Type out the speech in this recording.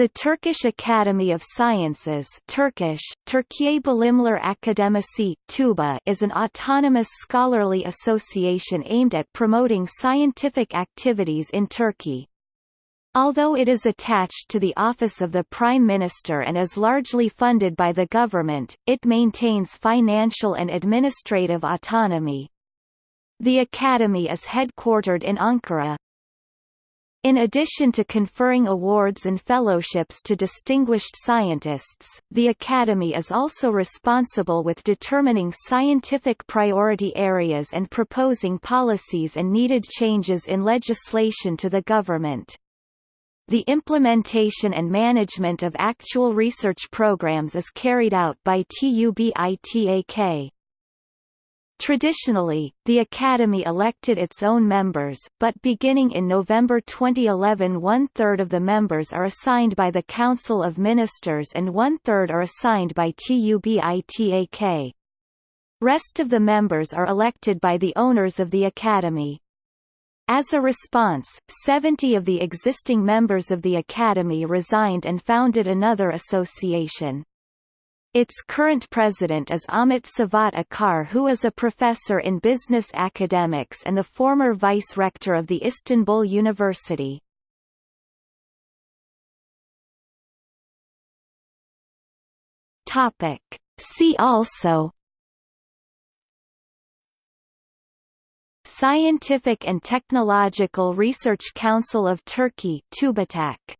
The Turkish Academy of Sciences Turkish, Türkiye Bilimler Akademisi TUBA is an autonomous scholarly association aimed at promoting scientific activities in Turkey. Although it is attached to the Office of the Prime Minister and is largely funded by the government, it maintains financial and administrative autonomy. The Academy is headquartered in Ankara, in addition to conferring awards and fellowships to distinguished scientists, the Academy is also responsible with determining scientific priority areas and proposing policies and needed changes in legislation to the government. The implementation and management of actual research programs is carried out by TUBITAK. Traditionally, the Academy elected its own members, but beginning in November 2011 one-third of the members are assigned by the Council of Ministers and one-third are assigned by TUBITAK. Rest of the members are elected by the owners of the Academy. As a response, 70 of the existing members of the Academy resigned and founded another association. Its current president is Ahmet Cevat Acar who is a professor in business academics and the former vice-rector of the Istanbul University. Topic. See also Scientific and Technological Research Council of Turkey TÜBİTAK